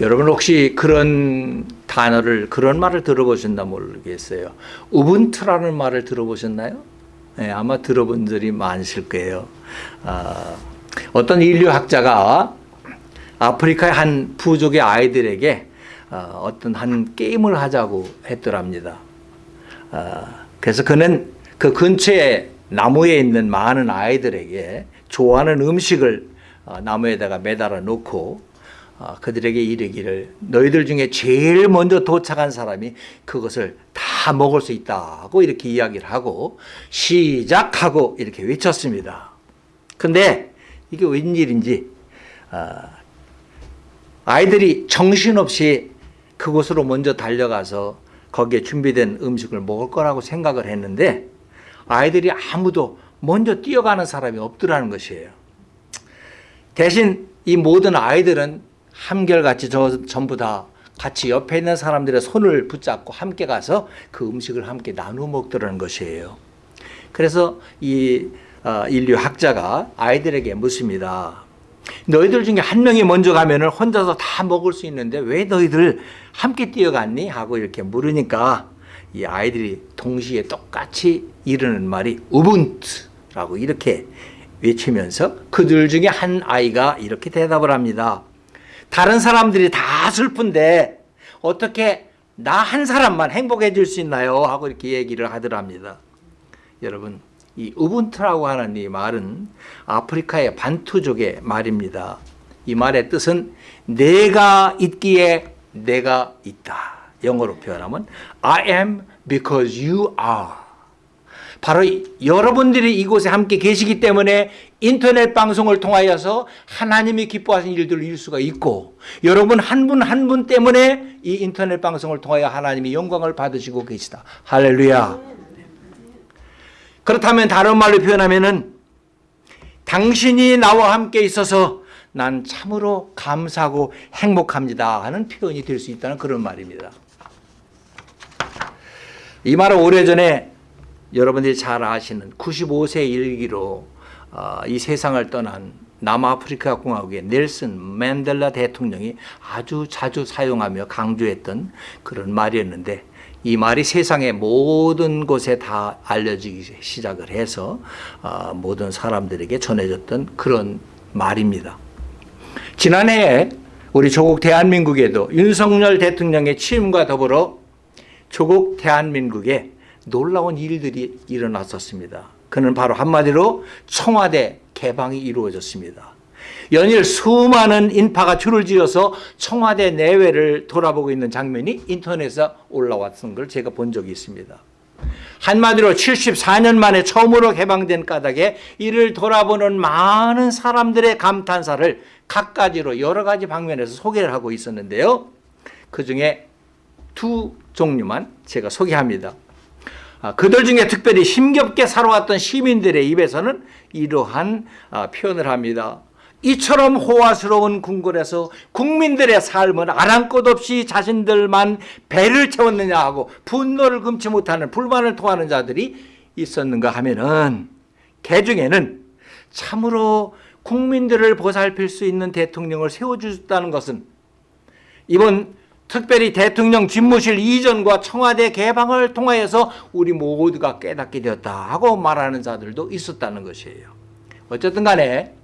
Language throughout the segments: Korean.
여러분 혹시 그런 단어를 그런 말을 들어보셨나 모르겠어요. 우분투라는 말을 들어보셨나요? 네, 아마 들어본 분들이 많으실 거예요. 아, 어떤 인류학자가 아프리카의 한 부족의 아이들에게 어, 어떤 한 게임을 하자고 했더랍니다. 아, 그래서 그는 그 근처에 나무에 있는 많은 아이들에게 좋아하는 음식을 어, 나무에다가 매달아 놓고 어, 그들에게 이르기를 너희들 중에 제일 먼저 도착한 사람이 그것을 다 먹을 수 있다고 이렇게 이야기를 하고 시작하고 이렇게 외쳤습니다. 근데 이게 웬일인지 아이들이 정신없이 그곳으로 먼저 달려가서 거기에 준비된 음식을 먹을 거라고 생각을 했는데 아이들이 아무도 먼저 뛰어가는 사람이 없더라는 것이에요. 대신 이 모든 아이들은 한결같이 저 전부 다 같이 옆에 있는 사람들의 손을 붙잡고 함께 가서 그 음식을 함께 나누어 먹더라는 것이에요. 그래서 이 어, 인류 학자가 아이들에게 묻습니다. 너희들 중에 한 명이 먼저 가면 혼자서 다 먹을 수 있는데 왜 너희들 함께 뛰어갔니? 하고 이렇게 물으니까 이 아이들이 동시에 똑같이 이르는 말이 우분투라고 이렇게 외치면서 그들 중에 한 아이가 이렇게 대답을 합니다. 다른 사람들이 다 슬픈데 어떻게 나 한 사람만 행복해질 수 있나요? 하고 이렇게 얘기를 하더랍니다. 여러분 이 우분투라고 하는 이 말은 아프리카의 반투족의 말입니다. 이 말의 뜻은 내가 있기에 내가 있다. 영어로 표현하면 I am because you are. 바로 여러분들이 이곳에 함께 계시기 때문에 인터넷 방송을 통하여서 하나님이 기뻐하시는 일들을 이룰 수가 있고 여러분 한 분 한 분 때문에 이 인터넷 방송을 통하여 하나님이 영광을 받으시고 계시다. 할렐루야. 그렇다면 다른 말로 표현하면은 당신이 나와 함께 있어서 난 참으로 감사하고 행복합니다 하는 표현이 될 수 있다는 그런 말입니다. 이 말은 오래전에 여러분들이 잘 아시는 95세 일기로 어, 이 세상을 떠난 남아프리카 공화국의 넬슨 맨델라 대통령이 아주 자주 사용하며 강조했던 그런 말이었는데 이 말이 세상의 모든 곳에 다 알려지기 시작을 해서 어, 모든 사람들에게 전해졌던 그런 말입니다. 지난해 우리 조국 대한민국에도 윤석열 대통령의 취임과 더불어 조국 대한민국에 놀라운 일들이 일어났었습니다. 그는 바로 한마디로 청와대 개방이 이루어졌습니다. 연일 수많은 인파가 줄을 지어서 청와대 내외를 돌아보고 있는 장면이 인터넷에 올라왔던 걸 제가 본 적이 있습니다. 한마디로 74년 만에 처음으로 개방된 까닭에 이를 돌아보는 많은 사람들의 감탄사를 각가지로 여러 가지 방면에서 소개를 하고 있었는데요. 그 중에 두 종류만 제가 소개합니다. 아, 그들 중에 특별히 힘겹게 살아왔던 시민들의 입에서는 이러한 아, 표현을 합니다. 이처럼 호화스러운 궁궐에서 국민들의 삶은 아랑곳 없이 자신들만 배를 채웠느냐 하고 분노를 금치 못하는 불만을 토하는 자들이 있었는가 하면은 개 중에는 참으로 국민들을 보살필 수 있는 대통령을 세워주셨다는 것은 이번 특별히 대통령 집무실 이전과 청와대 개방을 통하여서 우리 모두가 깨닫게 되었다 하고 말하는 자들도 있었다는 것이에요. 어쨌든 간에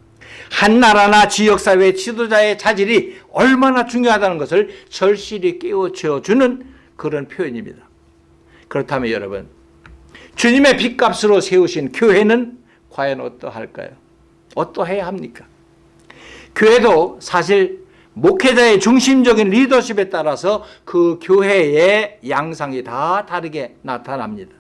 한 나라나 지역사회 지도자의 자질이 얼마나 중요하다는 것을 절실히 깨우쳐주는 그런 표현입니다. 그렇다면 여러분 주님의 빚값으로 세우신 교회는 과연 어떠할까요? 어떠해야 합니까? 교회도 사실 목회자의 중심적인 리더십에 따라서 그 교회의 양상이 다 다르게 나타납니다.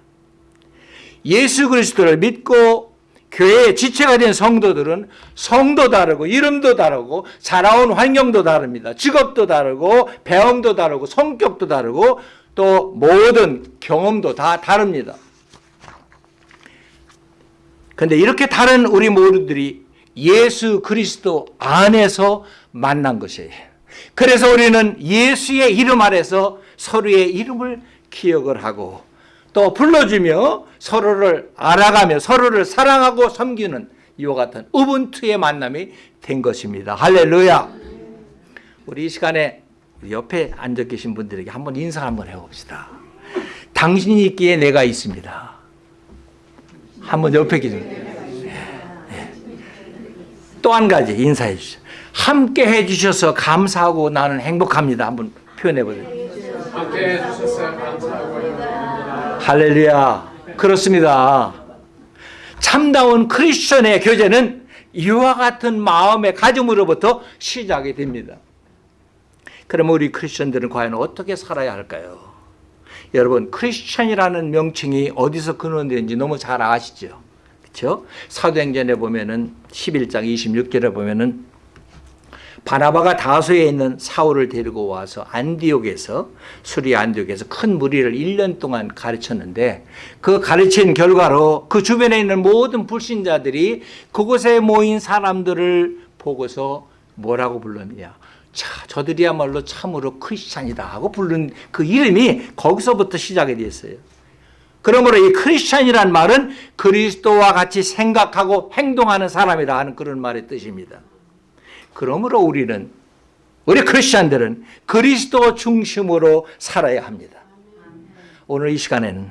예수 그리스도를 믿고 교회의 지체가 된 성도들은 성도 다르고 이름도 다르고 자라온 환경도 다릅니다. 직업도 다르고 배움도 다르고 성격도 다르고 또 모든 경험도 다 다릅니다. 근데 이렇게 다른 우리 모두들이 예수 그리스도 안에서 만난 것이에요. 그래서 우리는 예수의 이름 아래서 서로의 이름을 기억을 하고 또 불러주며 서로를 알아가며 서로를 사랑하고 섬기는 이와 같은 우분투의 만남이 된 것입니다. 할렐루야. 우리 이 시간에 옆에 앉아 계신 분들에게 한번 인사 한번 해봅시다. 당신이 있기에 내가 있습니다. 한번 옆에 계신 또한 가지 인사해 주시죠. 함께 해주셔서 감사하고 나는 행복합니다. 한번 표현해 보세요. 함께 해주셔서 감사하고. 할렐루야. 그렇습니다. 참다운 크리스천의 교제는 이와 같은 마음의 가짐으로부터 시작이 됩니다. 그럼 우리 크리스천들은 과연 어떻게 살아야 할까요? 여러분, 크리스천이라는 명칭이 어디서 근원되는지 너무 잘 아시죠? 그렇죠? 사도행전에 보면은 11장 26절에 보면은 바나바가 다소에 있는 사울을 데리고 와서 안디옥에서 수리 안디옥에서 큰 무리를 1년 동안 가르쳤는데 그 가르친 결과로 그 주변에 있는 모든 불신자들이 그곳에 모인 사람들을 보고서 뭐라고 불렀냐? 자, 저들이야말로 참으로 크리스찬이다 하고 부른 그 이름이 거기서부터 시작이 됐어요. 그러므로 이 크리스찬이란 말은 그리스도와 같이 생각하고 행동하는 사람이라 하는 그런 말의 뜻입니다. 그러므로 우리는 우리 크리스찬들은 그리스도 중심으로 살아야 합니다. 오늘 이 시간에는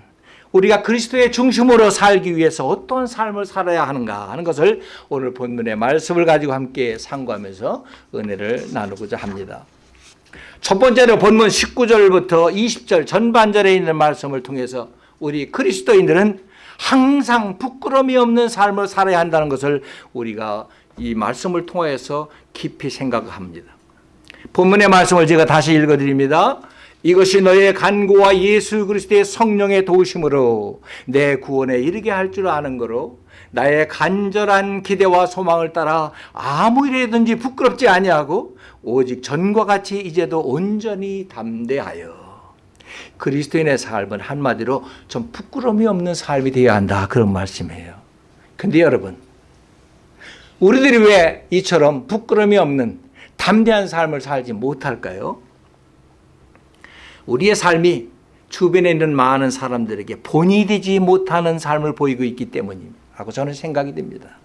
우리가 그리스도의 중심으로 살기 위해서 어떤 삶을 살아야 하는가 하는 것을 오늘 본문의 말씀을 가지고 함께 상고하면서 은혜를 나누고자 합니다. 첫 번째로 본문 19절부터 20절 전반절에 있는 말씀을 통해서 우리 그리스도인들은 항상 부끄러움이 없는 삶을 살아야 한다는 것을 우리가 이 말씀을 통해서 깊이 생각합니다. 본문의 말씀을 제가 다시 읽어드립니다. 이것이 너의 간구와 예수 그리스도의 성령의 도우심으로 내 구원에 이르게 할 줄 아는 거로 나의 간절한 기대와 소망을 따라 아무 일에든지 부끄럽지 아니하고 오직 전과 같이 이제도 온전히 담대하여 그리스도인의 삶은 한마디로 좀 부끄러움이 없는 삶이 되어야 한다 그런 말씀이에요. 근데 여러분 우리들이 왜 이처럼 부끄러움이 없는 담대한 삶을 살지 못할까요? 우리의 삶이 주변에 있는 많은 사람들에게 본이 되지 못하는 삶을 보이고 있기 때문이라고 저는 생각이 됩니다.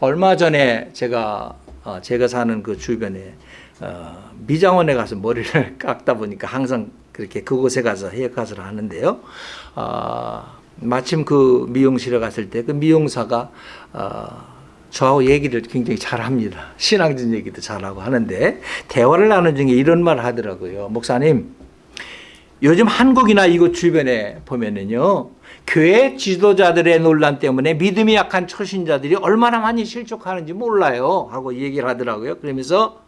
얼마 전에 제가 어, 제가 사는 그 주변에 어, 미장원에 가서 머리를 깎다 보니까 항상 그렇게 그곳에 가서 헤어컷을 하는데요. 어, 마침 그 미용실에 갔을 때 그 미용사가 저하고 얘기를 굉장히 잘합니다. 신앙진 얘기도 잘하고 하는데 대화를 나눈 중에 이런 말을 하더라고요. 목사님, 요즘 한국이나 이곳 주변에 보면은요, 교회 지도자들의 논란 때문에 믿음이 약한 초신자들이 얼마나 많이 실족하는지 몰라요. 하고 얘기를 하더라고요. 그러면서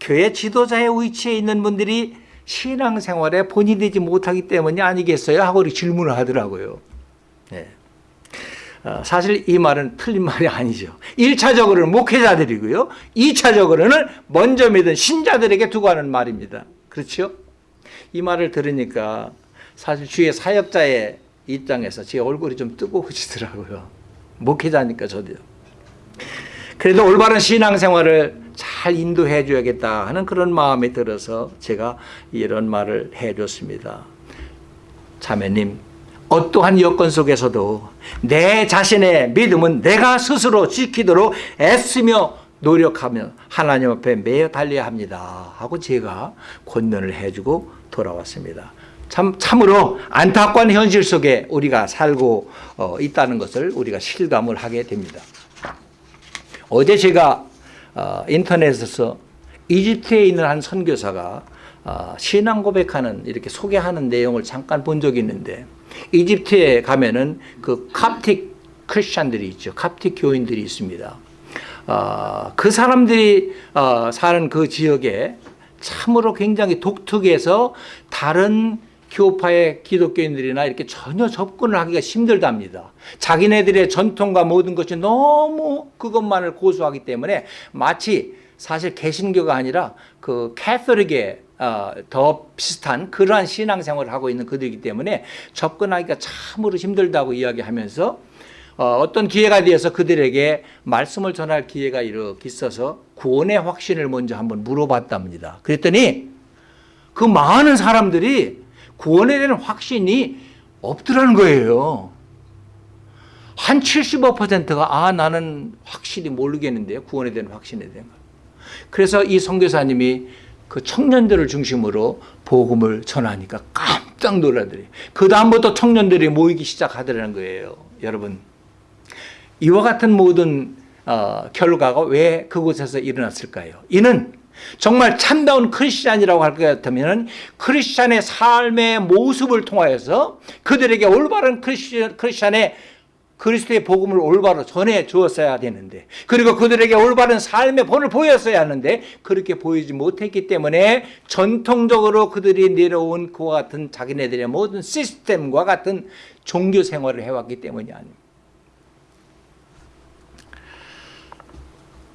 교회 지도자의 위치에 있는 분들이 신앙생활에 본이 되지 못하기 때문이 아니겠어요? 하고 질문을 하더라고요. 네. 어, 사실 이 말은 틀린 말이 아니죠. 1차적으로는 목회자들이고요. 2차적으로는 먼저 믿은 신자들에게 두고 하는 말입니다. 그렇죠? 이 말을 들으니까 사실 주의 사역자의 입장에서 제 얼굴이 좀 뜨거워지더라고요. 목회자니까 저도요. 그래도 올바른 신앙생활을 잘 인도해 줘야겠다 하는 그런 마음이 들어서 제가 이런 말을 해줬습니다. 자매님, 어떠한 여건 속에서도 내 자신의 믿음은 내가 스스로 지키도록 애쓰며 노력하며 하나님 앞에 매여 달려야 합니다. 하고 제가 권면을 해주고 돌아왔습니다. 참, 참으로 안타까운 현실 속에 우리가 살고 어, 있다는 것을 우리가 실감을 하게 됩니다. 어제 제가 어, 인터넷에서 이집트에 있는 한 선교사가 어, 신앙 고백하는 이렇게 소개하는 내용을 잠깐 본 적이 있는데 이집트에 가면은 그 캅틱 크리스찬들이 있죠. 캅틱 교인들이 있습니다. 어, 그 사람들이 어, 사는 그 지역에 참으로 굉장히 독특해서 다른 교파의 기독교인들이나 이렇게 전혀 접근을 하기가 힘들답니다. 자기네들의 전통과 모든 것이 너무 그것만을 고수하기 때문에 마치 사실 개신교가 아니라 그 캐서릭의 어, 더 비슷한 그러한 신앙생활을 하고 있는 그들이기 때문에 접근하기가 참으로 힘들다고 이야기하면서 어, 어떤 기회가 되어서 그들에게 말씀을 전할 기회가 이렇게 있어서 구원의 확신을 먼저 한번 물어봤답니다. 그랬더니 그 많은 사람들이 구원에 대한 확신이 없더라는 거예요. 한 75%가 아 나는 확실히 모르겠는데요. 구원에 대한 확신에 대한 거. 그래서 이 선교사님이 그 청년들을 중심으로 복음을 전하니까 깜짝 놀라더래요. 그 다음부터 청년들이 모이기 시작하더라는 거예요. 여러분 이와 같은 모든 어, 결과가 왜 그곳에서 일어났을까요? 이는 정말 참다운 크리스찬이라고 할 것 같으면 크리스찬의 삶의 모습을 통하여서 그들에게 올바른 크리스찬, 크리스찬의 그리스도의 복음을 올바로 전해 주었어야 되는데 그리고 그들에게 올바른 삶의 본을 보였어야 하는데 그렇게 보이지 못했기 때문에 전통적으로 그들이 내려온 그와 같은 자기네들의 모든 시스템과 같은 종교 생활을 해왔기 때문이 아닙니다.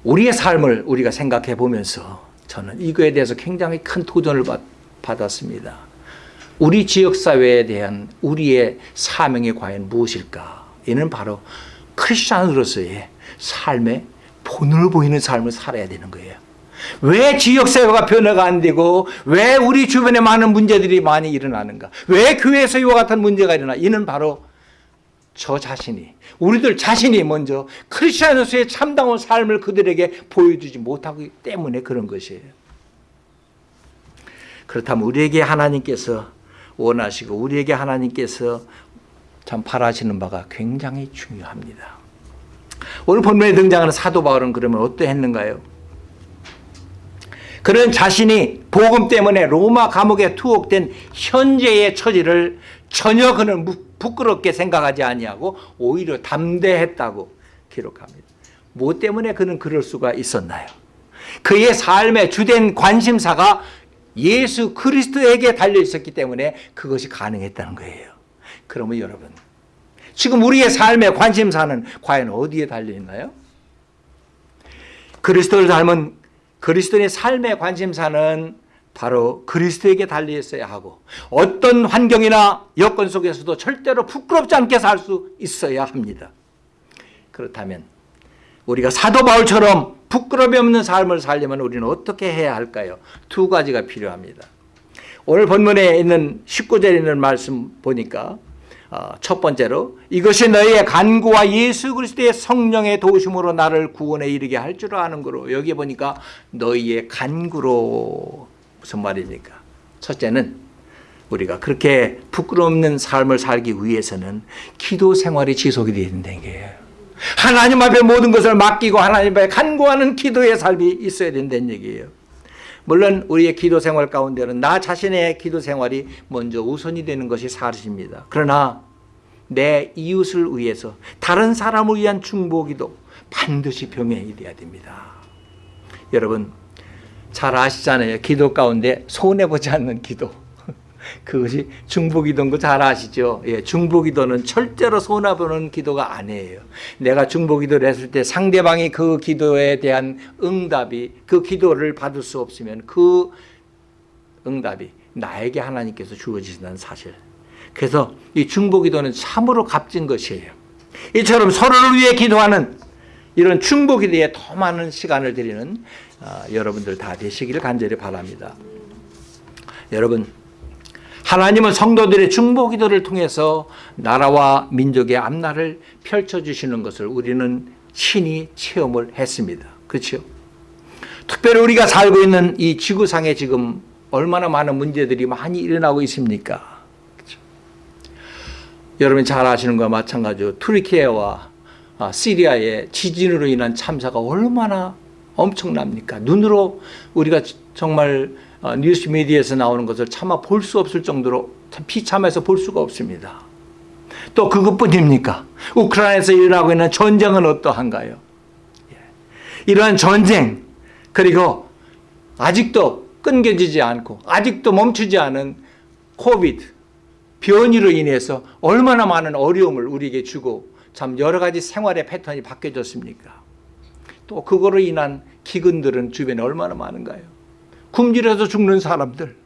우리의 삶을 우리가 생각해 보면서 저는 이거에 대해서 굉장히 큰 도전을 받, 받았습니다. 우리 지역사회에 대한 우리의 사명이 과연 무엇일까? 이는 바로 크리스찬으로서의 삶의 본을 보이는 삶을 살아야 되는 거예요. 왜 지역사회가 변화가 안 되고 왜 우리 주변에 많은 문제들이 많이 일어나는가? 왜 교회에서 이와 같은 문제가 일어나? 이는 바로 저 자신이 우리들 자신이 먼저 크리스천으로서의 참다운 삶을 그들에게 보여주지 못하기 때문에 그런 것이에요. 그렇다면 우리에게 하나님께서 원하시고 우리에게 하나님께서 참 바라시는 바가 굉장히 중요합니다. 오늘 본문에 등장하는 사도 바울은 그러면 어떠했는가요? 그는 자신이 복음 때문에 로마 감옥에 투옥된 현재의 처지를 전혀 그는 부끄럽게 생각하지 아니하고 오히려 담대했다고 기록합니다. 뭐 때문에 그는 그럴 수가 있었나요? 그의 삶의 주된 관심사가 예수 그리스도에게 달려 있었기 때문에 그것이 가능했다는 거예요. 그러면 여러분, 지금 우리의 삶의 관심사는 과연 어디에 달려 있나요? 그리스도를 닮은 그리스도의 삶의 관심사는 바로 그리스도에게 달려 있어야 하고 어떤 환경이나 여건 속에서도 절대로 부끄럽지 않게 살 수 있어야 합니다. 그렇다면 우리가 사도 바울처럼 부끄러움이 없는 삶을 살려면 우리는 어떻게 해야 할까요? 두 가지가 필요합니다. 오늘 본문에 있는 19절에 있는 말씀 보니까 어, 첫 번째로 이것이 너희의 간구와 예수 그리스도의 성령의 도우심으로 나를 구원에 이르게 할 줄 아는 거로 여기 보니까 너희의 간구로 무슨 말입니까? 첫째는 우리가 그렇게 부끄러움는 삶을 살기 위해서는 기도 생활이 지속이 되야 된다는 거예요. 하나님 앞에 모든 것을 맡기고 하나님 앞에 간구하는 기도의 삶이 있어야 된다는 얘기예요. 물론 우리의 기도 생활 가운데는 나 자신의 기도 생활이 먼저 우선이 되는 것이 사실입니다. 그러나 내 이웃을 위해서 다른 사람을 위한 중보기도 반드시 병행이 돼야 됩니다. 여러분 잘 아시잖아요. 기도 가운데 손해보지 않는 기도. 그것이 중보기도인 거 잘 아시죠? 예, 중보기도는 절대로 손해보는 기도가 아니에요. 내가 중보기도를 했을 때 상대방이 그 기도에 대한 응답이 그 기도를 받을 수 없으면 그 응답이 나에게 하나님께서 주어지신다는 사실. 그래서 이 중보기도는 참으로 값진 것이에요. 이처럼 서로를 위해 기도하는 이런 중보기도에 더 많은 시간을 드리는 어, 여러분들 다 되시기를 간절히 바랍니다. 여러분 하나님은 성도들의 중보기도를 통해서 나라와 민족의 앞날을 펼쳐주시는 것을 우리는 친히 체험을 했습니다. 그렇죠? 특별히 우리가 살고 있는 이 지구상에 지금 얼마나 많은 문제들이 많이 일어나고 있습니까? 그렇죠? 여러분 잘 아시는 것과 마찬가지로 투르키예와 아, 시리아의 지진으로 인한 참사가 얼마나 엄청납니까? 눈으로 우리가 정말 어, 뉴스 미디어에서 나오는 것을 차마 볼 수 없을 정도로 비참해서 볼 수가 없습니다. 또 그것뿐입니까? 우크라이나에서 일어나고 있는 전쟁은 어떠한가요? 예. 이러한 전쟁 그리고 아직도 끊겨지지 않고 아직도 멈추지 않은 코비드 변이로 인해서 얼마나 많은 어려움을 우리에게 주고 참 여러 가지 생활의 패턴이 바뀌어졌습니까? 또 그거로 인한 기근들은 주변에 얼마나 많은가요? 굶주려서 죽는 사람들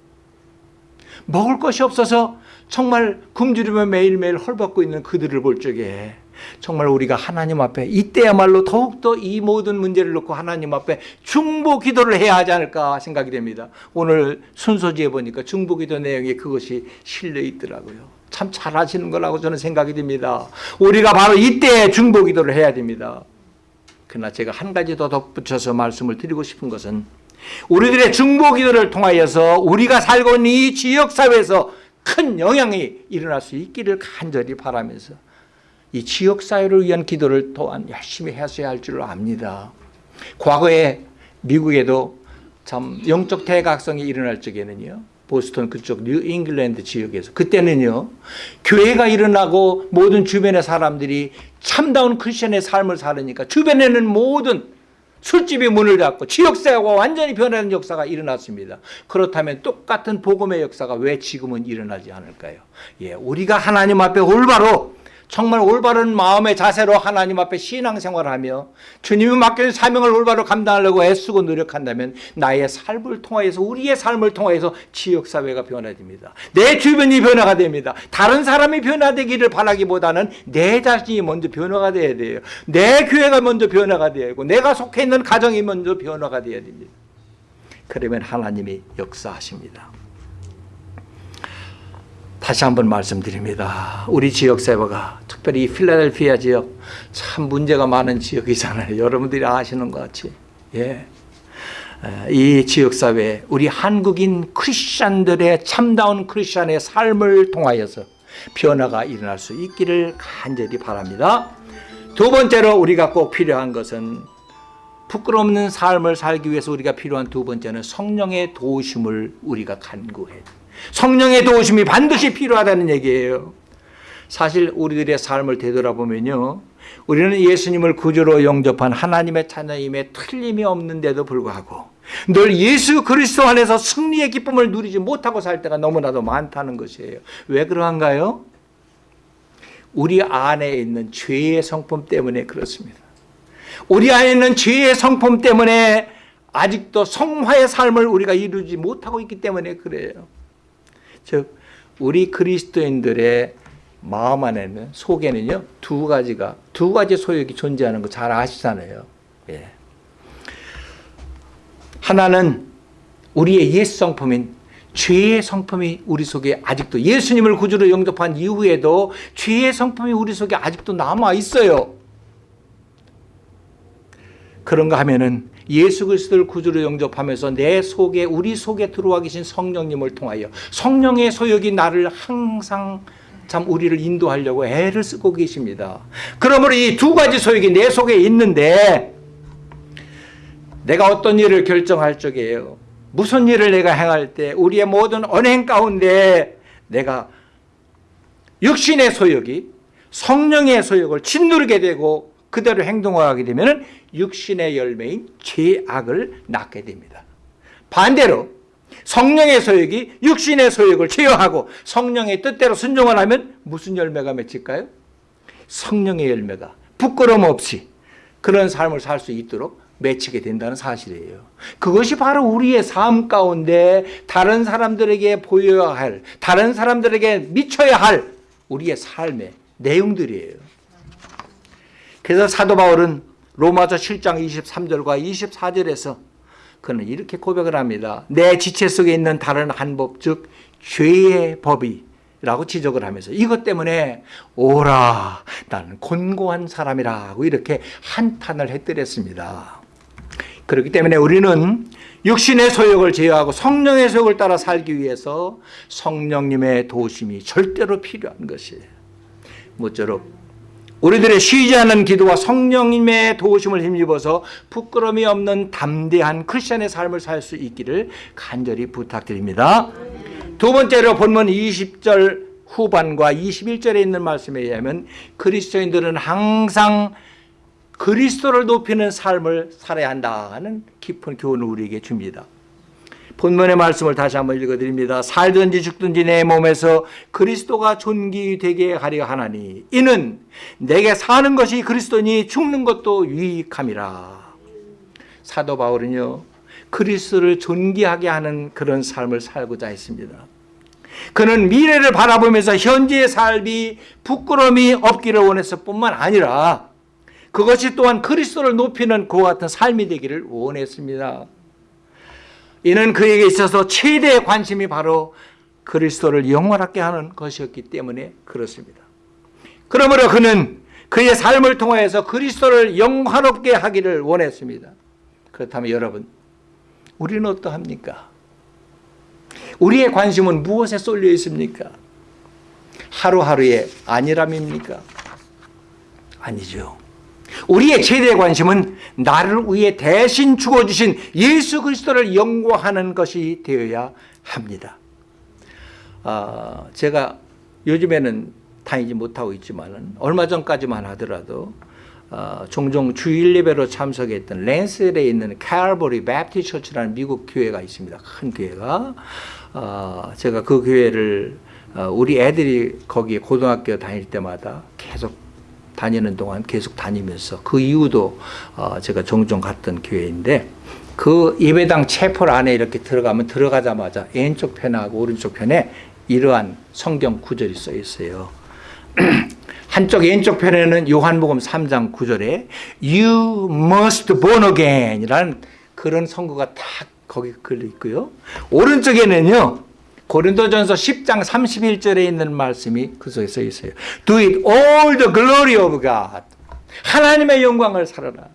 먹을 것이 없어서 정말 굶주리며 매일매일 헐벗고 있는 그들을 볼 적에 정말 우리가 하나님 앞에 이때야말로 더욱더 이 모든 문제를 놓고 하나님 앞에 중보 기도를 해야 하지 않을까 생각이 됩니다. 오늘 순서지에 보니까 중보 기도 내용에 그것이 실려 있더라고요. 참 잘하시는 거라고 저는 생각이 됩니다. 우리가 바로 이때 중보 기도를 해야 됩니다. 그러나 제가 한 가지 더 덧붙여서 말씀을 드리고 싶은 것은 우리들의 중보기도를 통하여서 우리가 살고 있는 이 지역사회에서 큰 영향이 일어날 수 있기를 간절히 바라면서 이 지역사회를 위한 기도를 또한 열심히 했어야 할줄 압니다. 과거에 미국에도 참 영적 대각성이 일어날 적에는요. 보스턴 그쪽 뉴 잉글랜드 지역에서 그때는요. 교회가 일어나고 모든 주변의 사람들이 참다운 크리스천의 삶을 살으니까 주변에는 모든 술집이 문을 닫고 지역사회가 완전히 변하는 역사가 일어났습니다. 그렇다면 똑같은 복음의 역사가 왜 지금은 일어나지 않을까요? 예, 우리가 하나님 앞에 올바로 정말 올바른 마음의 자세로 하나님 앞에 신앙생활하며 주님이 맡겨진 사명을 올바로 감당하려고 애쓰고 노력한다면 나의 삶을 통하여서 우리의 삶을 통하여서 지역사회가 변화됩니다. 내 주변이 변화가 됩니다. 다른 사람이 변화되기를 바라기보다는 내 자신이 먼저 변화가 돼야 돼요. 내 교회가 먼저 변화가 되고 내가 속해 있는 가정이 먼저 변화가 돼야 됩니다. 그러면 하나님이 역사하십니다. 다시 한번 말씀드립니다. 우리 지역 사회가 특별히 이 필라델피아 지역 참 문제가 많은 지역이잖아요. 여러분들이 아시는 것 같이. 예. 에, 이 지역 사회 우리 한국인 크리스천들의 참다운 크리스천의 삶을 통하여서 변화가 일어날 수 있기를 간절히 바랍니다. 두 번째로 우리가 꼭 필요한 것은 부끄럽는 삶을 살기 위해서 우리가 필요한 두 번째는 성령의 도우심을 우리가 간구해야 돼요. 성령의 도우심이 반드시 필요하다는 얘기예요. 사실 우리들의 삶을 되돌아보면요. 우리는 예수님을 구주로 영접한 하나님의 자녀임에 틀림이 없는데도 불구하고 늘 예수 그리스도 안에서 승리의 기쁨을 누리지 못하고 살 때가 너무나도 많다는 것이에요. 왜 그러한가요? 우리 안에 있는 죄의 성품 때문에 그렇습니다. 우리 안에 있는 죄의 성품 때문에 아직도 성화의 삶을 우리가 이루지 못하고 있기 때문에 그래요. 즉 우리 그리스도인들의 마음 안에는 속에는요 두 가지가 두 가지 소욕이 존재하는 거 잘 아시잖아요. 예. 하나는 우리의 옛 성품인 죄의 성품이 우리 속에 아직도 예수님을 구주로 영접한 이후에도 죄의 성품이 우리 속에 아직도 남아 있어요. 그런가 하면은 예수 그리스도를 구주로 영접하면서 내 속에 우리 속에 들어와 계신 성령님을 통하여 성령의 소욕이 나를 항상 참 우리를 인도하려고 애를 쓰고 계십니다. 그러므로 이 두 가지 소욕이 내 속에 있는데 내가 어떤 일을 결정할 적에요. 무슨 일을 내가 행할 때 우리의 모든 언행 가운데 내가 육신의 소욕이 성령의 소욕을 짓누르게 되고 그대로 행동하게 되면 육신의 열매인 죄악을 낳게 됩니다. 반대로 성령의 소욕이 육신의 소욕을 제어하고 성령의 뜻대로 순종을 하면 무슨 열매가 맺힐까요? 성령의 열매가 부끄럼 없이 그런 삶을 살 수 있도록 맺히게 된다는 사실이에요. 그것이 바로 우리의 삶 가운데 다른 사람들에게 보여야 할, 다른 사람들에게 미쳐야 할 우리의 삶의 내용들이에요. 그래서 사도 바울은 로마서 7장 23절과 24절에서 그는 이렇게 고백을 합니다. 내 지체 속에 있는 다른 한 법, 즉 죄의 법이 라고 지적을 하면서 이것 때문에 오라 나는 곤고한 사람이라고 이렇게 한탄을 해드렸습니다. 그렇기 때문에 우리는 육신의 소욕을 제어하고 성령의 소욕을 따라 살기 위해서 성령님의 도우심이 절대로 필요한 것이에요. 모쪼록 우리들의 쉬지 않는 기도와 성령님의 도우심을 힘입어서 부끄러움이 없는 담대한 크리스천의 삶을 살 수 있기를 간절히 부탁드립니다. 두 번째로 본문 20절 후반과 21절에 있는 말씀에 의하면 그리스도인들은 항상 그리스도를 높이는 삶을 살아야 한다는 깊은 교훈을 우리에게 줍니다. 본문의 말씀을 다시 한번 읽어드립니다. 살든지 죽든지 내 몸에서 그리스도가 존귀되게 하려 하나니 이는 내게 사는 것이 그리스도니 죽는 것도 유익함이라. 사도 바울은요 그리스도를 존귀하게 하는 그런 삶을 살고자 했습니다. 그는 미래를 바라보면서 현재의 삶이 부끄러움이 없기를 원했을 뿐만 아니라 그것이 또한 그리스도를 높이는 그와 같은 삶이 되기를 원했습니다. 이는 그에게 있어서 최대의 관심이 바로 그리스도를 영원하게 하는 것이었기 때문에 그렇습니다. 그러므로 그는 그의 삶을 통하여서 그리스도를 영화롭게 하기를 원했습니다. 그렇다면 여러분, 우리는 어떠합니까? 우리의 관심은 무엇에 쏠려 있습니까? 하루하루의 안일함입니까? 아니죠. 우리의 최대 관심은 나를 위해 대신 죽어주신 예수 그리스도를 영광하는 것이 되어야 합니다. 아, 제가 요즘에는 다니지 못하고 있지만 얼마 전까지만 하더라도 어, 종종 주일 예배로 참석했던 랜스데일에 있는 칼버리 베프티 처치라는 미국 교회가 있습니다. 큰 교회가 어, 제가 그 교회를 어, 우리 애들이 거기에 고등학교 다닐 때마다 계속 다니는 동안 계속 다니면서 그 이후도 어, 제가 종종 갔던 교회인데 그 예배당 채플 안에 이렇게 들어가면 들어가자마자 왼쪽 편하고 오른쪽 편에 이러한 성경 구절이 써 있어요. 한쪽 왼쪽 편에는 요한복음 3장 9절에 You must born again 이라는 그런 성구가 딱 거기 걸려 있고요. 오른쪽에는요. 고린도전서 10장 31절에 있는 말씀이 그 속에 써 있어요. Do it all the glory of God. 하나님의 영광을 살아라.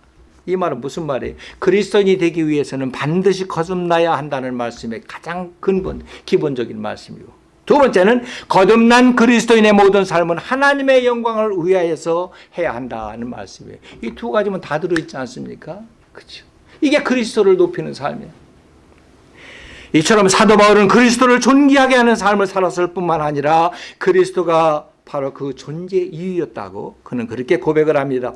이 말은 무슨 말이에요? 그리스도인이 되기 위해서는 반드시 거듭나야 한다는 말씀의 가장 근본, 기본적인 말씀이고 두 번째는 거듭난 그리스도인의 모든 삶은 하나님의 영광을 위하여서 해야 한다는 말씀이에요. 이 두 가지면 다 들어있지 않습니까? 그렇죠. 이게 그리스도를 높이는 삶이에요. 이처럼 사도 바울은 그리스도를 존귀하게 하는 삶을 살았을 뿐만 아니라 그리스도가 바로 그 존재 이유였다고 그는 그렇게 고백을 합니다.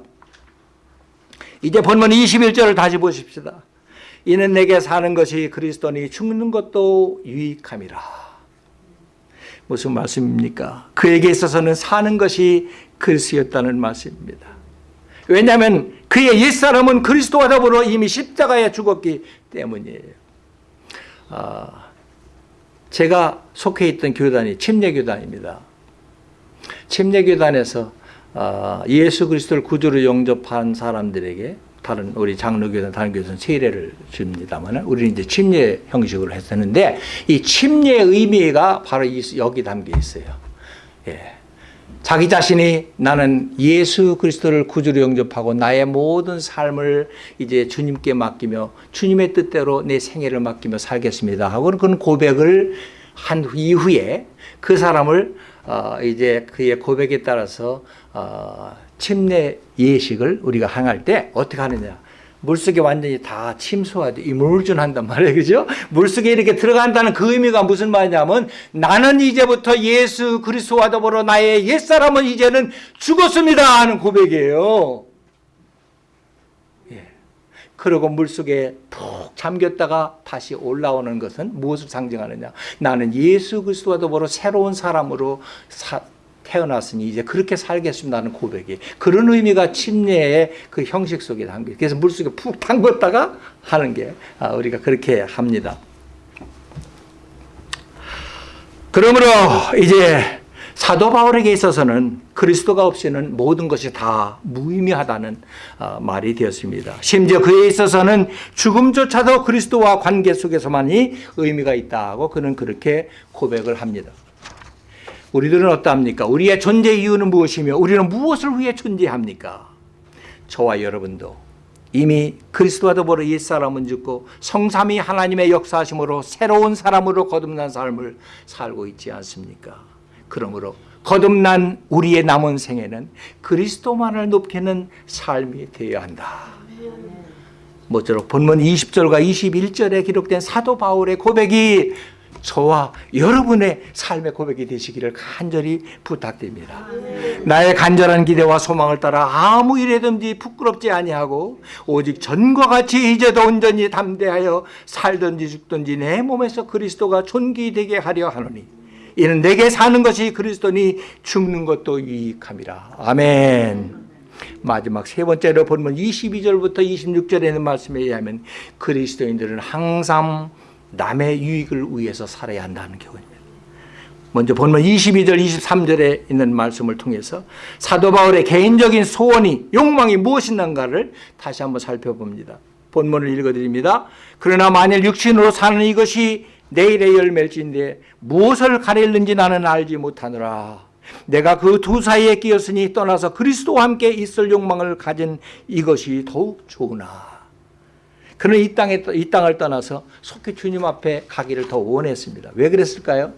이제 본문 21절을 다시 보십시다. 이는 내게 사는 것이 그리스도니 죽는 것도 유익함이라. 무슨 말씀입니까? 그에게 있어서는 사는 것이 그리스였다는 말씀입니다. 왜냐하면 그의 옛사람은 그리스도와 더불어 이미 십자가에 죽었기 때문이에요. 아, 제가 속해 있던 교단이 침례교단입니다. 침례교단에서 아, 예수 그리스도를 구주로 영접한 사람들에게 다른 우리 장로교단 다른 교회는 세례를 줍니다만 우리는 이제 침례 형식으로 했었는데 이 침례의 의미가 바로 여기 담겨 있어요. 예. 자기 자신이 나는 예수 그리스도를 구주로 영접하고 나의 모든 삶을 이제 주님께 맡기며 주님의 뜻대로 내 생애를 맡기며 살겠습니다. 하고 그런 고백을 한 이후에 그 사람을 어 이제 그의 고백에 따라서 어 침례 예식을 우리가 행할 때 어떻게 하느냐 물속에 완전히 다 침수하죠. 이물준한단 말이에요. 그죠? 물속에 이렇게 들어간다는 그 의미가 무슨 말이냐면 나는 이제부터 예수 그리스도와 더불어 나의 옛사람은 이제는 죽었습니다 하는 고백이에요. 예. 그리고 물속에 푹 잠겼다가 다시 올라오는 것은 무엇을 상징하느냐? 나는 예수 그리스도와 더불어 새로운 사람으로 사, 태어났으니 이제 그렇게 살겠습니다는 고백이 그런 의미가 침례의 그 형식 속에 담겨 그래서 물속에 푹 담궜다가 하는 게 아, 우리가 그렇게 합니다. 그러므로 이제 사도 바울에게 있어서는 그리스도가 없이는 모든 것이 다 무의미하다는 어, 말이 되었습니다. 심지어 그에 있어서는 죽음조차도 그리스도와 관계 속에서만이 의미가 있다고 그는 그렇게 고백을 합니다. 우리들은 어떠합니까? 우리의 존재 이유는 무엇이며 우리는 무엇을 위해 존재합니까? 저와 여러분도 이미 그리스도와 더불어 옛사람은 죽고 성삼이 하나님의 역사하심으로 새로운 사람으로 거듭난 삶을 살고 있지 않습니까? 그러므로 거듭난 우리의 남은 생에는 그리스도만을 높이는 삶이 되어야 한다. 모쪼록 본문 20절과 21절에 기록된 사도 바울의 고백이 저와 여러분의 삶의 고백이 되시기를 간절히 부탁드립니다. 나의 간절한 기대와 소망을 따라 아무 일에든지 부끄럽지 아니하고 오직 전과 같이 이제도 온전히 담대하여 살든지 죽든지 내 몸에서 그리스도가 존귀되게 하려 하노니 이는 내게 사는 것이 그리스도니 죽는 것도 유익함이라. 아멘. 마지막 세 번째로 본문 22절부터 26절에 있는 말씀에 의하면 그리스도인들은 항상 남의 유익을 위해서 살아야 한다는 교훈입니다. 먼저 본문 22절, 23절에 있는 말씀을 통해서 사도 바울의 개인적인 소원이, 욕망이 무엇인가를 다시 한번 살펴봅니다. 본문을 읽어드립니다. 그러나 만일 육신으로 사는 이것이 내일의 열매일진데 무엇을 가릴는지 나는 알지 못하노라. 내가 그 두 사이에 끼었으니 떠나서 그리스도와 함께 있을 욕망을 가진 이것이 더욱 좋으나 그는 이 땅에 떠- 이 땅을 떠나서 속히 주님 앞에 가기를 더 원했습니다. 왜 그랬을까요?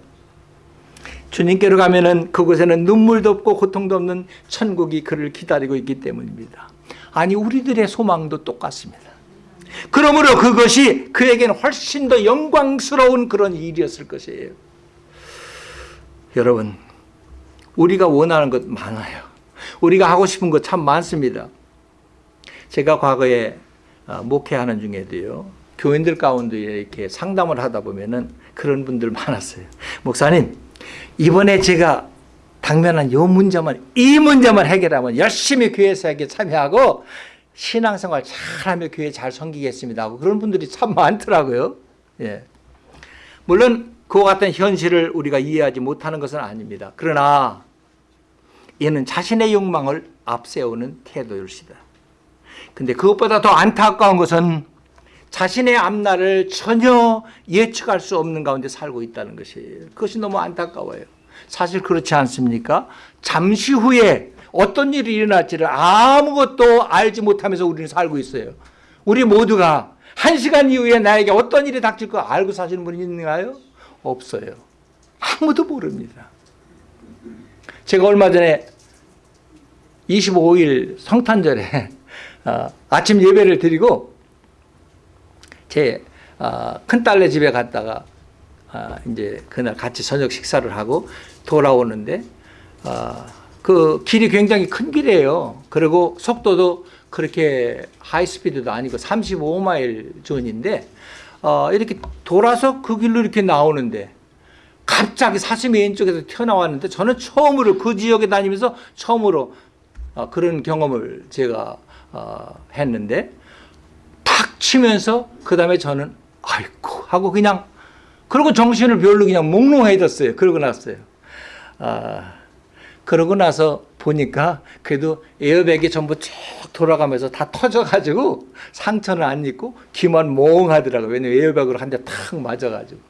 주님께로 가면 은 그곳에는 눈물도 없고 고통도 없는 천국이 그를 기다리고 있기 때문입니다. 아니 우리들의 소망도 똑같습니다. 그러므로 그것이 그에게는 훨씬 더 영광스러운 그런 일이었을 것이에요. 여러분, 우리가 원하는 것 많아요. 우리가 하고 싶은 것 참 많습니다. 제가 과거에 어, 목회하는 중에도요, 교인들 가운데 이렇게 상담을 하다 보면은 그런 분들 많았어요. 목사님, 이번에 제가 당면한 요 문제만, 이 문제만 해결하면 열심히 교회 사역에 참여하고 신앙생활 잘하며 교회 잘 섬기겠습니다 하고 그런 분들이 참 많더라고요. 예. 물론 그와 같은 현실을 우리가 이해하지 못하는 것은 아닙니다. 그러나 얘는 자신의 욕망을 앞세우는 태도일시다. 근데 그것보다 더 안타까운 것은 자신의 앞날을 전혀 예측할 수 없는 가운데 살고 있다는 것이에요. 그것이 너무 안타까워요. 사실 그렇지 않습니까? 잠시 후에 어떤 일이 일어날지를 아무것도 알지 못하면서 우리는 살고 있어요. 우리 모두가 한 시간 이후에 나에게 어떤 일이 닥칠 거 알고 사시는 분이 있는가요? 없어요. 아무도 모릅니다. 제가 얼마 전에 25일 성탄절에 어, 아침 예배를 드리고 제 어, 큰딸네 집에 갔다가 아, 이제 그날 같이 저녁 식사를 하고 돌아오는데 어, 그 길이 굉장히 큰 길이에요. 그리고 속도도 그렇게 하이스피드도 아니고 35마일 존인데 어, 이렇게 돌아서 그 길로 이렇게 나오는데 갑자기 사슴이 왼쪽에서 튀어나왔는데 저는 처음으로 그 지역에 다니면서 처음으로 어, 그런 경험을 제가 어, 했는데 탁 치면서 그 다음에 저는 아이고 하고 그냥 그러고 정신을 별로 그냥 몽롱해졌어요. 그러고 났어요. 아, 그러고 나서 보니까 그래도 에어백이 전부 쭉 돌아가면서 다 터져가지고 상처는 안 입고 귀만 몽하더라고요. 왜냐면 에어백으로 한 대 탁 맞아가지고.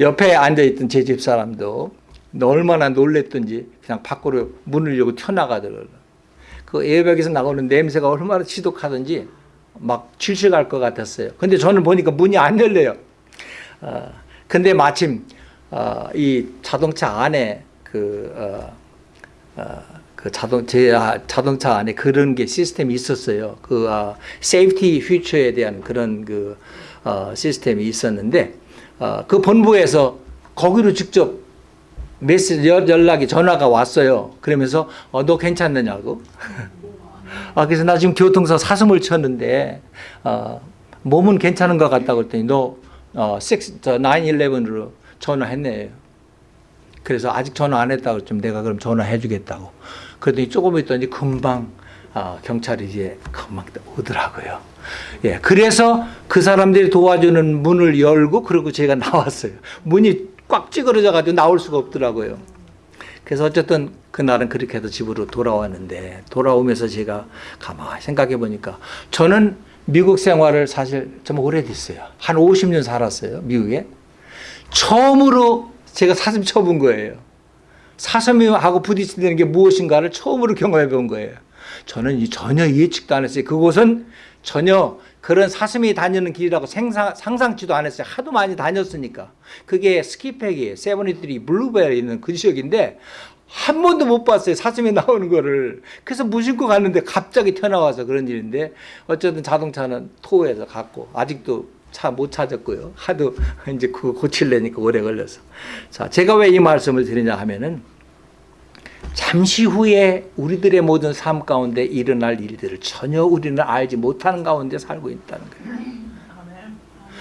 옆에 앉아있던 제 집사람도 얼마나 놀랬던지 그냥 밖으로 문을 열고 튀어나가더라고요. 그 에어백에서 나오는 냄새가 얼마나 지독하던지 막 질식할 것 같았어요. 근데 저는 보니까 문이 안 열려요. 어, 근데 마침 어, 이 자동차 안에 그, 어, 어, 그 자동 제 아, 자동차 안에 그런 게 시스템이 있었어요. 그 아, safety feature에 대한 그런 그 어, 시스템이 있었는데 어, 그 본부에서 거기로 직접 메시지 연- 연락이 전화가 왔어요. 그러면서 어, 너 괜찮느냐고. 아 그래서 나 지금 교통사 사슴을 쳤는데 어, 몸은 괜찮은 것 같다고 그랬더니 너 어, 6, 저 911으로 전화했네. 그래서 아직 전화 안 했다고 좀 내가 그럼 전화해 주겠다고. 그랬더니 조금 있더니 금방 아, 경찰이 이제 금방 오더라고요. 예, 그래서 그 사람들이 도와주는 문을 열고 그리고 제가 나왔어요. 문이 꽉 찌그러져 가지고 나올 수가 없더라고요. 그래서 어쨌든 그날은 그렇게 해서 집으로 돌아왔는데 돌아오면서 제가 가만히 생각해 보니까 저는 미국 생활을 사실 좀 오래됐어요. 한 50년 살았어요. 미국에. 처음으로 제가 사슴 쳐본 거예요. 사슴하고 부딪히는 게 무엇인가를 처음으로 경험해 본 거예요. 저는 이 전혀 예측도 안 했어요. 그곳은 전혀 그런 사슴이 다니는 길이라고 생상, 상상치도 안 했어요. 하도 많이 다녔으니까. 그게 스키팩이에요. 세븐이들이 블루벨에 있는 그 지역인데 한 번도 못 봤어요. 사슴이 나오는 거를. 그래서 무심코 갔는데 갑자기 튀어나와서 그런 일인데 어쨌든 자동차는 토해서 갔고 아직도 차 못 찾았고요. 하도 이제 그거 고칠래니까 오래 걸려서. 자, 제가 왜 이 말씀을 드리냐 하면은 잠시 후에 우리들의 모든 삶 가운데 일어날 일들을 전혀 우리는 알지 못하는 가운데 살고 있다는 거예요.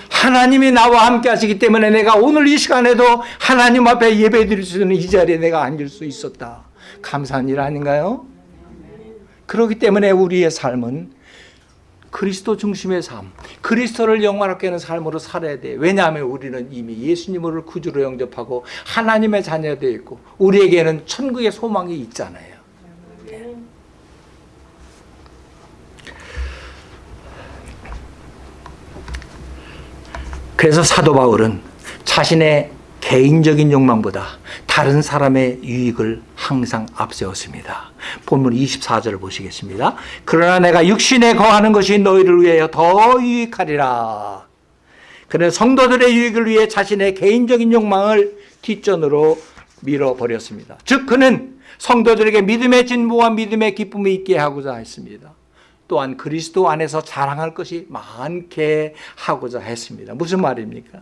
하나님이 나와 함께 하시기 때문에 내가 오늘 이 시간에도 하나님 앞에 예배 드릴 수 있는 이 자리에 내가 앉을 수 있었다. 감사한 일 아닌가요? 그렇기 때문에 우리의 삶은 그리스도 중심의 삶, 그리스도를 영원하게 하는 삶으로 살아야 돼. 왜냐하면 우리는 이미 예수님을 구주로 영접하고 하나님의 자녀되어 있고 우리에게는 천국의 소망이 있잖아요. 그래서 사도 바울은 자신의 개인적인 욕망보다 다른 사람의 유익을 항상 앞세웠습니다. 본문 24절을 보시겠습니다. 그러나 내가 육신에 거하는 것이 너희를 위하여 더 유익하리라. 그는 성도들의 유익을 위해 자신의 개인적인 욕망을 뒷전으로 밀어버렸습니다. 즉 그는 성도들에게 믿음의 진보와 믿음의 기쁨이 있게 하고자 했습니다. 또한 그리스도 안에서 자랑할 것이 많게 하고자 했습니다. 무슨 말입니까?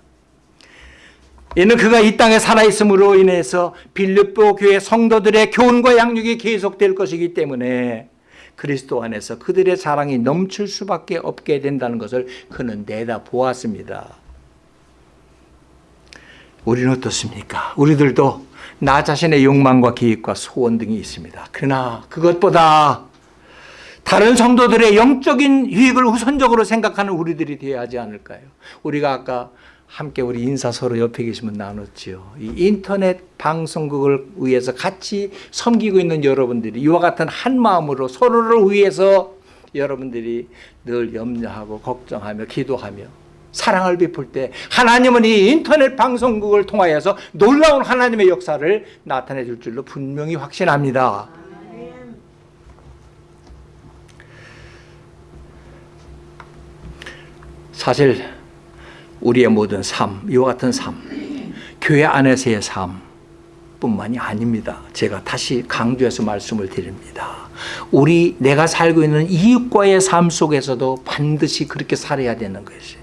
이는 그가 이 땅에 살아있음으로 인해서 빌립보 교회 성도들의 교훈과 양육이 계속될 것이기 때문에 그리스도 안에서 그들의 자랑이 넘칠 수밖에 없게 된다는 것을 그는 내다 보았습니다. 우리는 어떻습니까? 우리들도 나 자신의 욕망과 계획과 소원 등이 있습니다. 그러나 그것보다 다른 성도들의 영적인 유익을 우선적으로 생각하는 우리들이 되어야 하지 않을까요? 우리가 아까 함께 우리 인사 서로 옆에 계시면 나눴지요. 이 인터넷 방송국을 위해서 같이 섬기고 있는 여러분들이 이와 같은 한 마음으로 서로를 위해서 여러분들이 늘 염려하고 걱정하며 기도하며 사랑을 베풀 때 하나님은 이 인터넷 방송국을 통하여서 놀라운 하나님의 역사를 나타내 줄 줄로 분명히 확신합니다. 사실 우리의 모든 삶, 이와 같은 삶, 교회 안에서의 삶 뿐만이 아닙니다. 제가 다시 강조해서 말씀을 드립니다. 우리 내가 살고 있는 이웃과의 삶 속에서도 반드시 그렇게 살아야 되는 것이.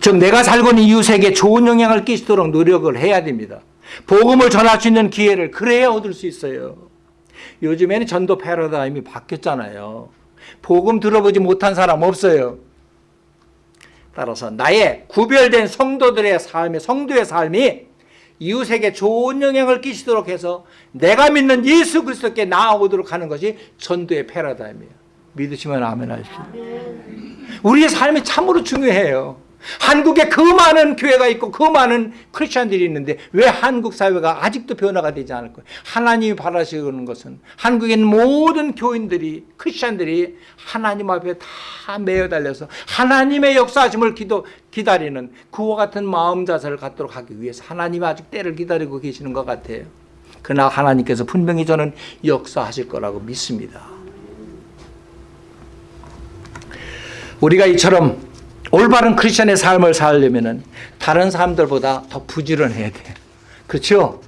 즉 내가 살고 있는 이웃에게 좋은 영향을 끼치도록 노력을 해야 됩니다. 복음을 전할 수 있는 기회를 그래야 얻을 수 있어요. 요즘에는 전도 패러다임이 바뀌었잖아요. 복음 들어보지 못한 사람 없어요. 따라서 나의 구별된 성도들의 삶의 성도의 삶이 이웃에게 좋은 영향을 끼치도록 해서 내가 믿는 예수 그리스도께 나아오도록 하는 것이 전도의 패러다임이에요. 믿으시면 아멘 하십시오. 우리의 삶이 참으로 중요해요. 한국에 그 많은 교회가 있고 그 많은 크리스천들이 있는데 왜 한국 사회가 아직도 변화가 되지 않을 거예요? 하나님이 바라시는 것은 있는 모든 교인들이 크리스천들이 하나님 앞에 다 매여 달려서 하나님의 역사하심을 기도, 기다리는 그와 같은 마음 자세를 갖도록 하기 위해서 하나님이 아직 때를 기다리고 계시는 것 같아요. 그러나 하나님께서 분명히 저는 역사하실 거라고 믿습니다. 우리가 이처럼 올바른 크리스천의 삶을 살려면 다른 사람들보다 더 부지런해야 돼요. 그렇죠?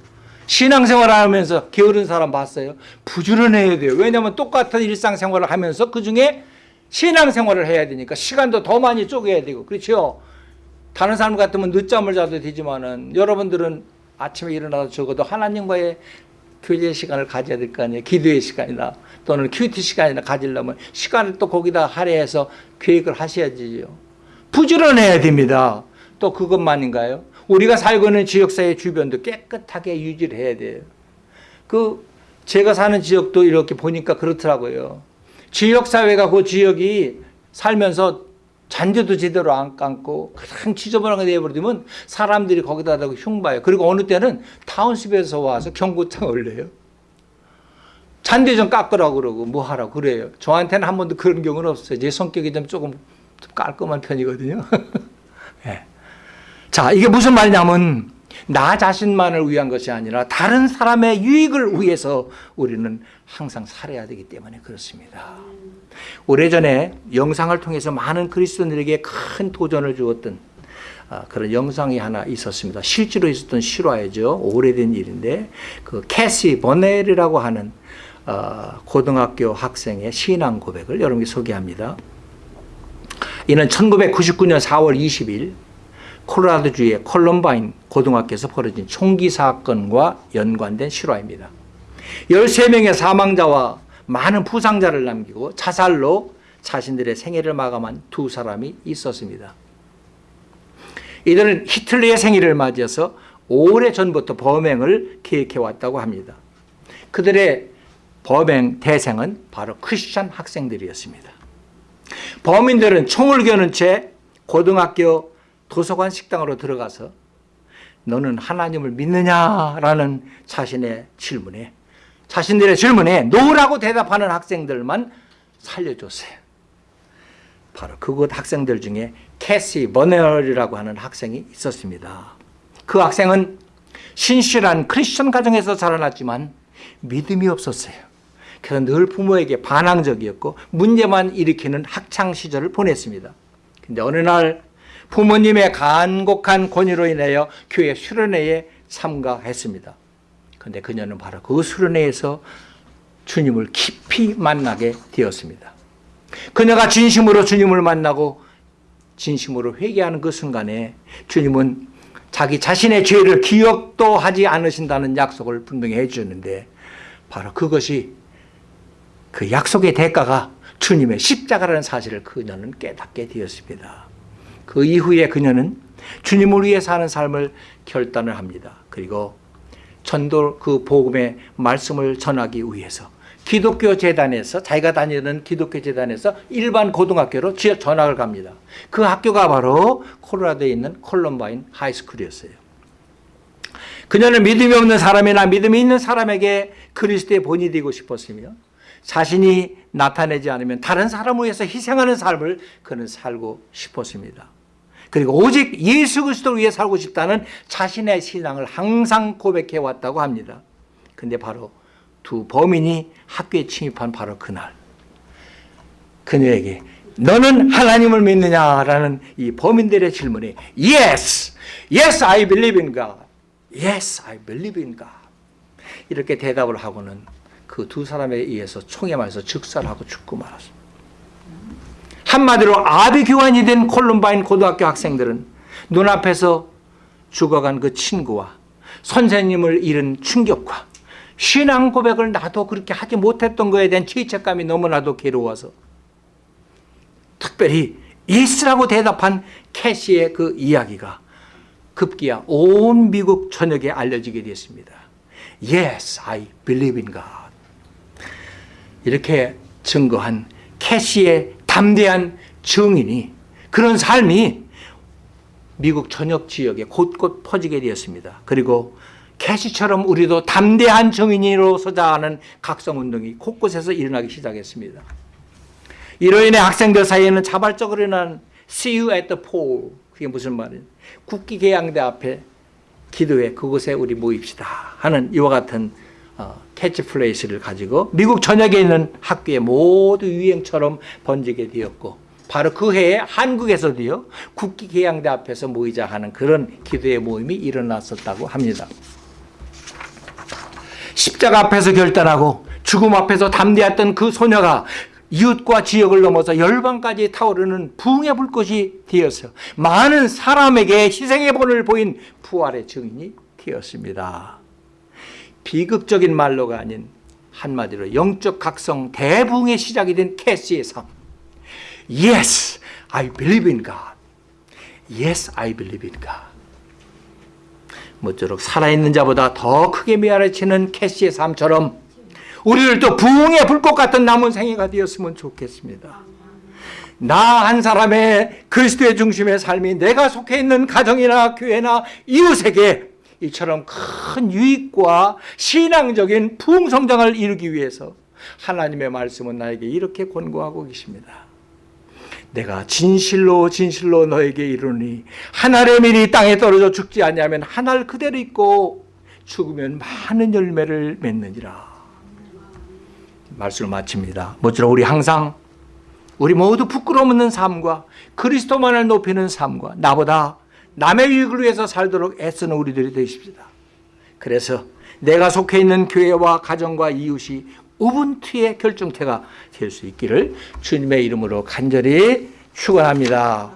신앙생활 하면서 게으른 사람 봤어요? 부지런해야 돼요. 왜냐하면 똑같은 일상생활을 하면서 그 중에 신앙생활을 해야 되니까 시간도 더 많이 쪼개야 되고 그렇죠? 다른 사람 같으면 늦잠을 자도 되지만은 여러분들은 아침에 일어나서 적어도 하나님과의 교제 시간을 가져야 될 거 아니에요. 기도의 시간이나 또는 큐티 시간이나 가지려면 시간을 또 거기다 할애해서 계획을 하셔야지요. 부지런해야 됩니다. 또 그것만인가요? 우리가 살고 있는 지역사회 주변도 깨끗하게 유지를 해야 돼요. 그 제가 사는 지역도 이렇게 보니까 그렇더라고요. 지역사회가 그 지역이 살면서 잔디도 제대로 안 감고 그냥 지저분하게 내버리면 사람들이 거기다 대고 흉봐요. 그리고 어느 때는 타운십에서 와서 경고장 올려요. 잔디 좀 깎으라고 그러고 뭐 하라고 그래요. 저한테는 한 번도 그런 경우는 없어요. 제 성격이 좀 조금 좀 깔끔한 편이거든요. 네. 자, 이게 무슨 말이냐면 나 자신만을 위한 것이 아니라 다른 사람의 유익을 위해서 우리는 항상 살아야 되기 때문에 그렇습니다. 오래전에 영상을 통해서 많은 그리스도인들에게 큰 도전을 주었던 아, 그런 영상이 하나 있었습니다. 실제로 있었던 실화이죠. 오래된 일인데 그 캐시 버넬이라고 하는 어, 고등학교 학생의 신앙 고백을 여러분께 소개합니다. 이는 1999년 4월 20일 콜로라도주의 콜럼바인 고등학교에서 벌어진 총기 사건과 연관된 실화입니다. 13명의 사망자와 많은 부상자를 남기고 자살로 자신들의 생애를 마감한 두 사람이 있었습니다. 이들은 히틀러의 생일을 맞이해서 오래전부터 범행을 계획해 왔다고 합니다. 그들의 범행 대상은 바로 크리스천 학생들이었습니다. 범인들은 총을 겨눈 채 고등학교 도서관 식당으로 들어가서 너는 하나님을 믿느냐라는 자신의 질문에 자신들의 질문에 No라고 대답하는 학생들만 살려줬어요. 바로 그곳 학생들 중에 캐시 버넬이라고 하는 학생이 있었습니다. 그 학생은 신실한 크리스천 가정에서 자라났지만 믿음이 없었어요. 그래서 늘 부모에게 반항적이었고 문제만 일으키는 학창 시절을 보냈습니다. 근데 어느 날 부모님의 간곡한 권유로 인하여 교회 수련회에 참가했습니다. 근데 그녀는 바로 그 수련회에서 주님을 깊이 만나게 되었습니다. 그녀가 진심으로 주님을 만나고 진심으로 회개하는 그 순간에 주님은 자기 자신의 죄를 기억도 하지 않으신다는 약속을 분명히 해주셨는데 바로 그것이 그 약속의 대가가 주님의 십자가라는 사실을 그녀는 깨닫게 되었습니다. 그 이후에 그녀는 주님을 위해 사는 삶을 결단을 합니다. 그리고 전도 그 복음의 말씀을 전하기 위해서 기독교 재단에서 자기가 다니는 기독교 재단에서 일반 고등학교로 전학을 갑니다. 그 학교가 바로 콜로라도에 있는 콜럼바인 하이스쿨이었어요. 그녀는 믿음이 없는 사람이나 믿음이 있는 사람에게 그리스도의 본이 되고 싶었으며 자신이 나타내지 않으면 다른 사람을 위해서 희생하는 삶을 그는 살고 싶었습니다. 그리고 오직 예수 그리스도를 위해 살고 싶다는 자신의 신앙을 항상 고백해 왔다고 합니다. 근데 바로 두 범인이 학교에 침입한 바로 그날 그녀에게 너는 하나님을 믿느냐라는 이 범인들의 질문에 Yes, yes I believe in God. Yes I believe in God. 이렇게 대답을 하고는 그 두 사람에 의해서 총에 맞아서 즉살하고 죽고 말았습니다. 한마디로 아비규환이 된 콜룸바인 고등학교 학생들은 눈앞에서 죽어간 그 친구와 선생님을 잃은 충격과 신앙 고백을 나도 그렇게 하지 못했던 거에 대한 죄책감이 너무나도 괴로워서 특별히 Yes라고 대답한 캐시의 그 이야기가 급기야 온 미국 전역에 알려지게 됐습니다. Yes, I believe in God. 이렇게 증거한 캐시의 담대한 증인이 그런 삶이 미국 전역 지역에 곳곳 퍼지게 되었습니다. 그리고 캐시처럼 우리도 담대한 증인으로 서자 하는 각성운동이 곳곳에서 일어나기 시작했습니다. 이로 인해 학생들 사이에는 자발적으로 일어난 See you at the pole 그게 무슨 말이에요? 국기 개양대 앞에 기도회 그곳에 우리 모입시다 하는 이와 같은 어, 캐치플레이스를 가지고 미국 전역에 있는 학교에 모두 유행처럼 번지게 되었고 바로 그 해에 한국에서도요 국기 개양대 앞에서 모이자 하는 그런 기도의 모임이 일어났었다고 합니다. 십자가 앞에서 결단하고 죽음 앞에서 담대했던 그 소녀가 이웃과 지역을 넘어서 열방까지 타오르는 부흥의 불꽃이 되어서 많은 사람에게 희생의 본을 보인 부활의 증인이 되었습니다. 비극적인 말로가 아닌 한마디로 영적 각성 대부흥의 시작이 된 캐시의 삶. Yes, I believe in God. Yes, I believe in God. 모쪼록 살아있는 자보다 더 크게 메아리치는 캐시의 삶처럼 우리들도 부흥의 불꽃 같은 남은 생애가 되었으면 좋겠습니다. 나 한 사람의 그리스도의 중심의 삶이 내가 속해 있는 가정이나 교회나 이웃에게 이처럼 큰 유익과 신앙적인 부흥 성장을 이루기 위해서 하나님의 말씀은 나에게 이렇게 권고하고 계십니다. 내가 진실로 진실로 너에게 이르니 한 알의 밀이 땅에 떨어져 죽지 않냐면 한 알 그대로 있고 죽으면 많은 열매를 맺느니라. 말씀을 마칩니다. 모쪼록 우리 항상 우리 모두 부끄러움 없는 삶과 그리스도만을 높이는 삶과 나보다 남의 유익을 위해서 살도록 애쓰는 우리들이 되십시다. 그래서 내가 속해 있는 교회와 가정과 이웃이 우분투의 결정체가 될 수 있기를 주님의 이름으로 간절히 축원합니다.